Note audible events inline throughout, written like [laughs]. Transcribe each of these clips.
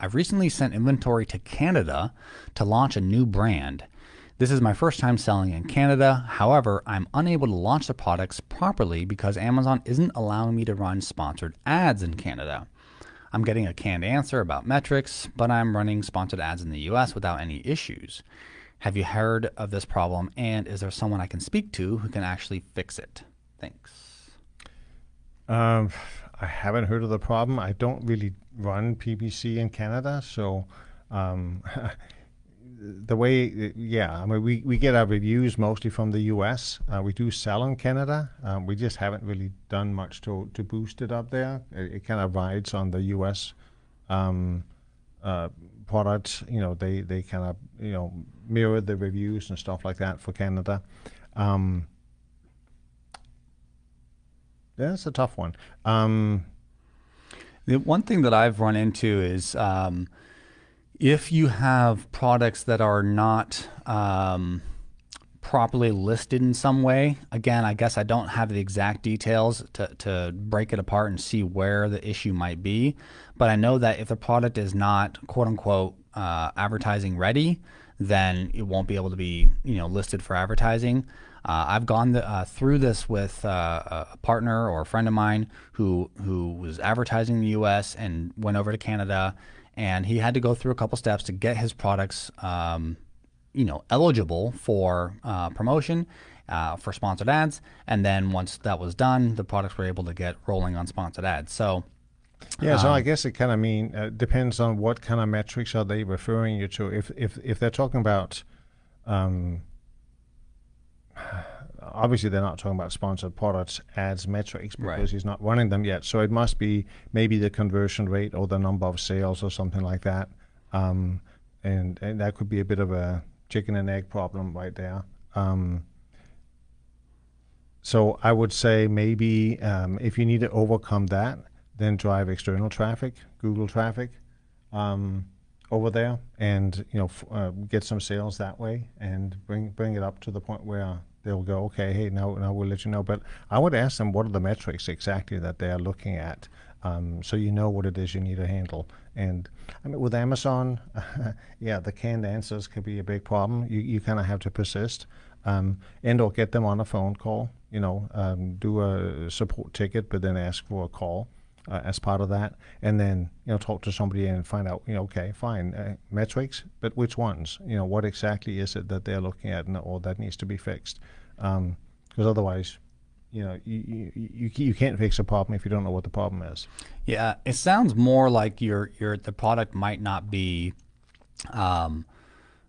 I've recently sent inventory to Canada to launch a new brand. This is my first time selling in Canada. However, I'm unable to launch the products properly because Amazon isn't allowing me to run sponsored ads in Canada. I'm getting a canned answer about metrics, but I'm running sponsored ads in the US without any issues. Have you heard of this problem and is there someone I can speak to who can actually fix it? Thanks. Um, I haven't heard of the problem. I don't really run PPC in Canada, so um, [laughs] the way, yeah, I mean, we, we get our reviews mostly from the US. Uh, we do sell in Canada. Um, we just haven't really done much to, to boost it up there. It, it kind of rides on the US um, uh, products. You know, they, they kind of, you know, mirror the reviews and stuff like that for Canada. Um, that's a tough one. Um, the one thing that I've run into is um, if you have products that are not um, properly listed in some way, again, I guess I don't have the exact details to, to break it apart and see where the issue might be. But I know that if the product is not quote unquote uh, advertising ready, then it won't be able to be you know listed for advertising. Uh, I've gone the, uh, through this with uh, a partner or a friend of mine who who was advertising in the U.S. and went over to Canada, and he had to go through a couple steps to get his products, um, you know, eligible for uh, promotion. Uh, for sponsored ads, and then once that was done, the products were able to get rolling on sponsored ads. So, yeah, so I um, guess it kind of mean uh, depends on what kind of metrics are they referring you to. If if if they're talking about um, [sighs] obviously they're not talking about sponsored products ads metrics because right. he's not running them yet. So it must be maybe the conversion rate or the number of sales or something like that. Um, and, and that could be a bit of a chicken and egg problem right there. Um, so I would say maybe um, if you need to overcome that, then drive external traffic, Google traffic, um, over there, and you know uh, get some sales that way, and bring bring it up to the point where they'll go, okay, hey, now, now we'll let you know. But I would ask them what are the metrics exactly that they are looking at, um, so you know what it is you need to handle. And I mean, with Amazon, [laughs] yeah, the canned answers could be a big problem. You you kind of have to persist, um, and or get them on a phone call. You know, um, do a support ticket, but then ask for a call uh, as part of that, and then you know talk to somebody and find out you know okay fine uh, metrics, but which ones? You know what exactly is it that they're looking at, and, or that needs to be fixed? Because um, otherwise, you know you, you you can't fix a problem if you don't know what the problem is. Yeah, it sounds more like your your the product might not be. Um,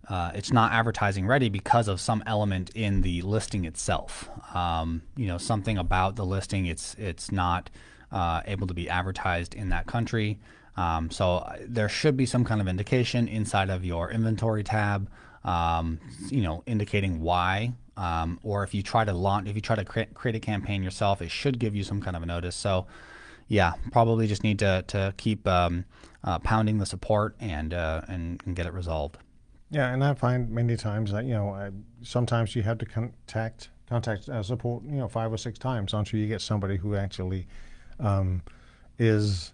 uh, it's not advertising ready because of some element in the listing itself. Um, you know, something about the listing. It's it's not uh, able to be advertised in that country. Um, so uh, there should be some kind of indication inside of your inventory tab, um, you know, indicating why. Um, or if you try to launch, if you try to create, create a campaign yourself, it should give you some kind of a notice. So, yeah, probably just need to to keep um, uh, pounding the support and, uh, and and get it resolved. Yeah, and I find many times that you know I, sometimes you have to contact contact uh, support you know five or six times until you get somebody who actually um, is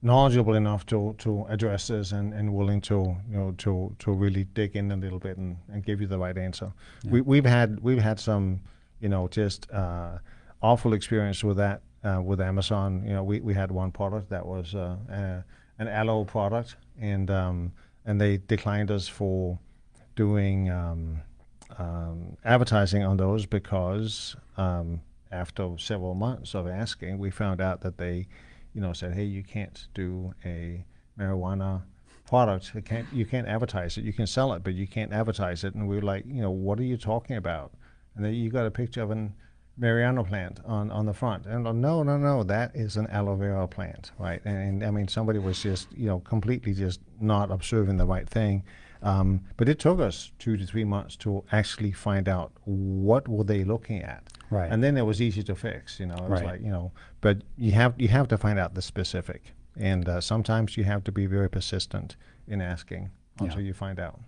knowledgeable enough to, to address this and, and willing to you know to to really dig in a little bit and, and give you the right answer. Yeah. We, we've had we've had some you know just uh, awful experience with that uh, with Amazon. You know we, we had one product that was uh, an aloe product and um, and they declined us for doing um, um, advertising on those because um, after several months of asking, we found out that they, you know, said, "Hey, you can't do a marijuana product. You can't you can't advertise it. You can sell it, but you can't advertise it." And we were like, "You know, what are you talking about?" And then you got a picture of an marijuana plant on, on the front. And no, no, no, that is an aloe vera plant, right? And, and, I mean, somebody was just, you know, completely just not observing the right thing. Um, but it took us two to three months to actually find out what were they looking at. Right. And then it was easy to fix, you know. It was right. like, you know, but you have you have to find out the specific. And uh, sometimes you have to be very persistent in asking until yeah. you find out.